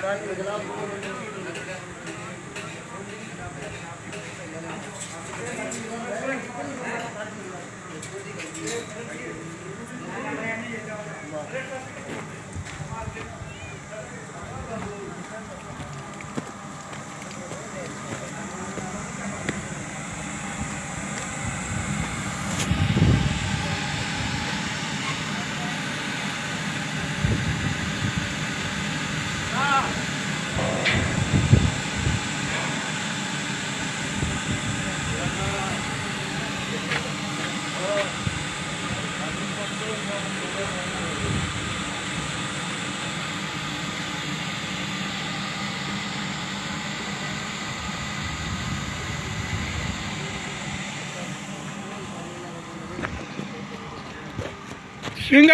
Gracias. 军哥